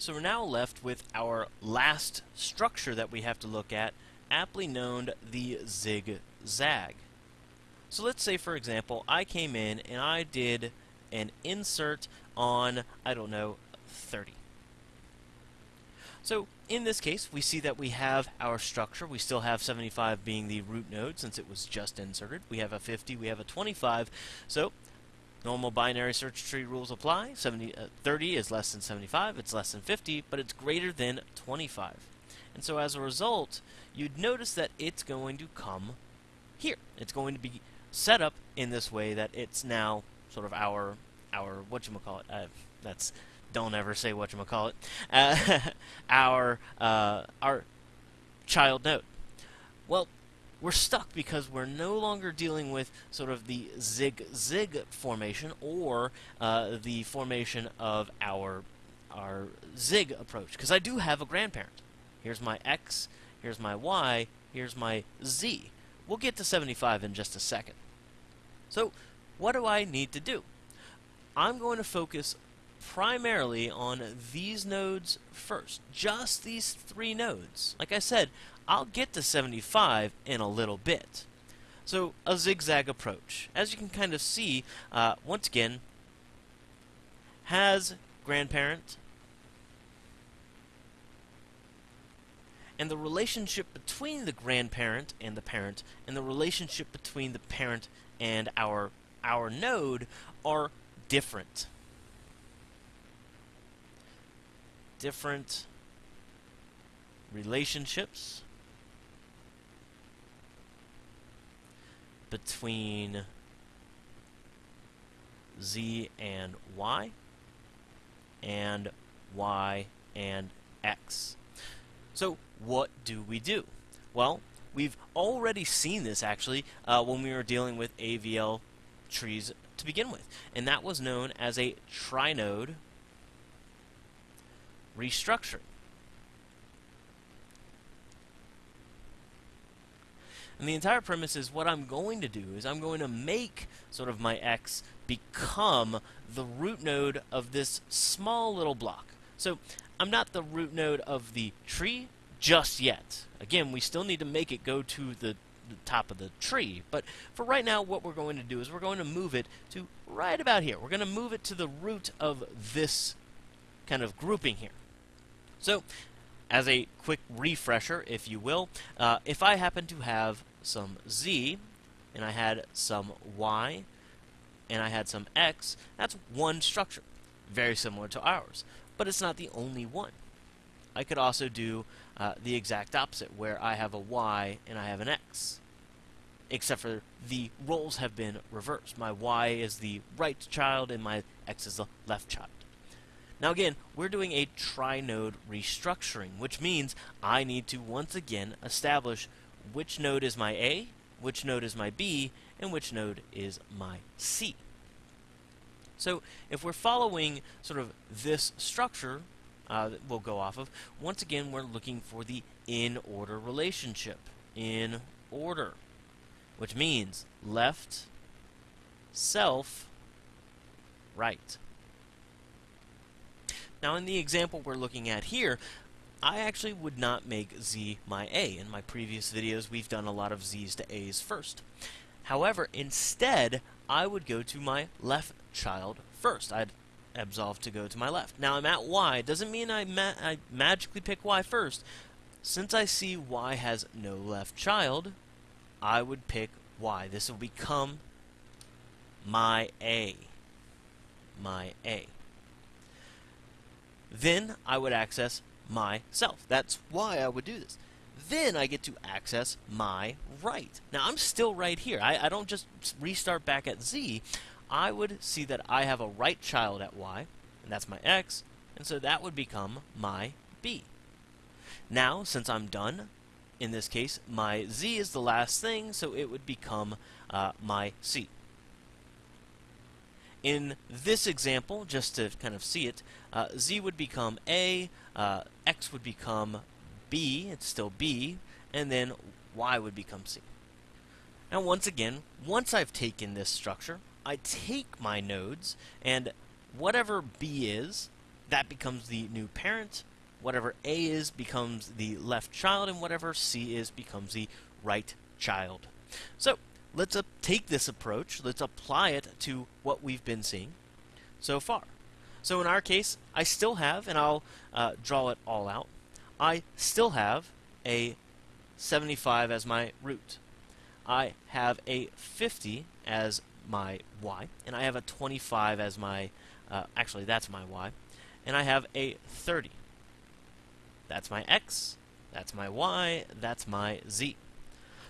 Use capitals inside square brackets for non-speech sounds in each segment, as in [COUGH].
So we're now left with our last structure that we have to look at, aptly known the zigzag. So let's say, for example, I came in and I did an insert on, I don't know, 30. So in this case, we see that we have our structure. We still have 75 being the root node since it was just inserted. We have a 50, we have a 25. So Normal binary search tree rules apply. 70, uh, 30 is less than 75, it's less than 50, but it's greater than 25. And so as a result, you'd notice that it's going to come here. It's going to be set up in this way that it's now sort of our, our whatchamacallit, uh, that's, don't ever say whatchamacallit, [LAUGHS] uh, our, uh, our child node. Well, we're stuck because we're no longer dealing with sort of the zig-zig formation or uh, the formation of our our zig approach because I do have a grandparent. Here's my x, here's my y, here's my z. We'll get to 75 in just a second. So what do I need to do? I'm going to focus primarily on these nodes first. Just these three nodes. Like I said, I'll get to 75 in a little bit. So a zigzag approach. As you can kind of see, uh, once again, has grandparent, and the relationship between the grandparent and the parent, and the relationship between the parent and our our node are different. Different relationships between z and y and y and x. So what do we do? Well, we've already seen this actually uh, when we were dealing with AVL trees to begin with, and that was known as a trinode restructuring. And the entire premise is what I'm going to do is I'm going to make sort of my x become the root node of this small little block. So I'm not the root node of the tree just yet. Again, we still need to make it go to the, the top of the tree. But for right now, what we're going to do is we're going to move it to right about here. We're going to move it to the root of this kind of grouping here. So as a quick refresher, if you will, uh, if I happen to have some z, and I had some y, and I had some x, that's one structure, very similar to ours. But it's not the only one. I could also do uh, the exact opposite, where I have a y and I have an x. Except for the roles have been reversed. My y is the right child, and my x is the left child. Now again, we're doing a trinode restructuring, which means I need to once again establish which node is my A, which node is my B, and which node is my C. So if we're following sort of this structure uh, that we'll go off of, once again we're looking for the in-order relationship. In order. Which means left, self, right. Now in the example we're looking at here, I actually would not make z my a. In my previous videos, we've done a lot of z's to a's first. However, instead, I would go to my left child first. I'd absolve to go to my left. Now I'm at y. Doesn't mean I, ma I magically pick y first. Since I see y has no left child, I would pick y. This will become my a. My a. Then I would access myself. That's why I would do this. Then I get to access my right. Now I'm still right here. I, I don't just restart back at Z. I would see that I have a right child at Y, and that's my X, and so that would become my B. Now, since I'm done, in this case, my Z is the last thing, so it would become uh, my C. In this example, just to kind of see it, uh, z would become a, uh, x would become b, it's still b, and then y would become c. Now once again, once I've taken this structure, I take my nodes, and whatever b is, that becomes the new parent. Whatever A is becomes the left child, and whatever C is becomes the right child. So let's uh, take this approach, let's apply it to what we've been seeing so far. So in our case, I still have, and I'll uh, draw it all out, I still have a 75 as my root. I have a 50 as my y, and I have a 25 as my, uh, actually that's my y, and I have a 30. That's my x, that's my y, that's my z.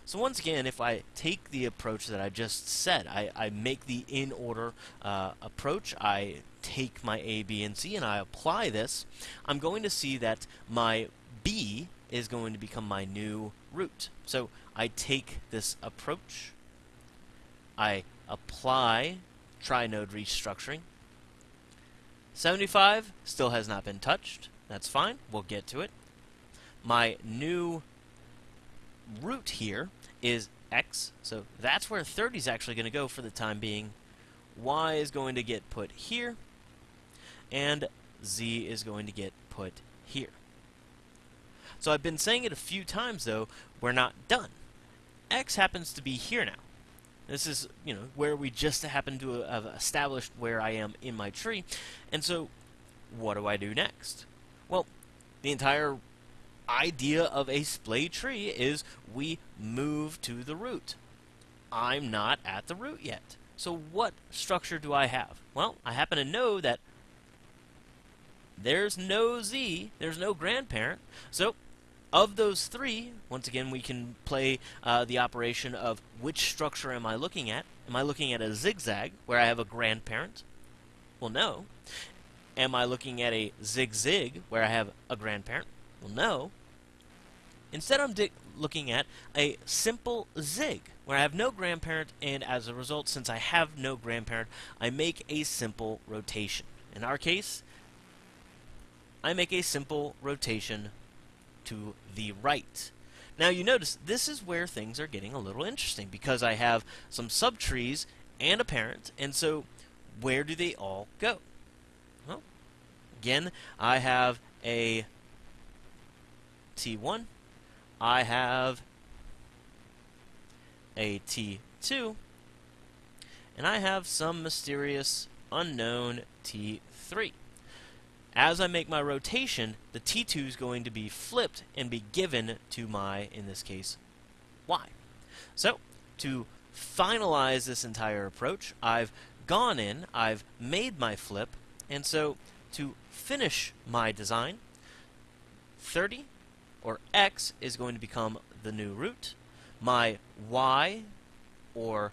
So once again, if I take the approach that I just said, I, I make the in-order uh, approach, I take my A, B, and C, and I apply this, I'm going to see that my B is going to become my new root. So I take this approach, I apply trinode restructuring. 75 still has not been touched. That's fine. We'll get to it. My new root here is x, so that's where 30 is actually going to go for the time being. y is going to get put here, and z is going to get put here. So I've been saying it a few times, though, we're not done. x happens to be here now. This is, you know, where we just happen to have established where I am in my tree. And so, what do I do next? Well, the entire idea of a splay tree is we move to the root. I'm not at the root yet. So what structure do I have? Well, I happen to know that there's no Z, there's no grandparent. So of those three, once again, we can play uh, the operation of which structure am I looking at? Am I looking at a zigzag, where I have a grandparent? Well, no. Am I looking at a zig-zig, where I have a grandparent? Well, no. Instead, I'm looking at a simple zig, where I have no grandparent, and as a result, since I have no grandparent, I make a simple rotation. In our case, I make a simple rotation to the right. Now you notice this is where things are getting a little interesting because I have some subtrees and a parent, and so where do they all go? Well, again, I have a T1, I have a T2, and I have some mysterious unknown T3. As I make my rotation, the T2 is going to be flipped and be given to my, in this case, Y. So, to finalize this entire approach, I've gone in, I've made my flip, and so to finish my design, 30 or x is going to become the new root. My y, or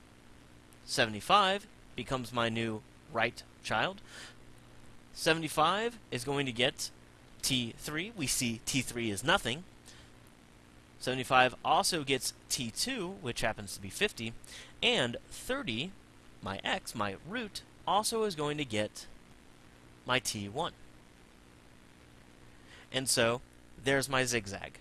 75, becomes my new right child. 75 is going to get T3. We see T3 is nothing. 75 also gets T2, which happens to be 50. And 30, my x, my root, also is going to get my T1. And so there's my zigzag.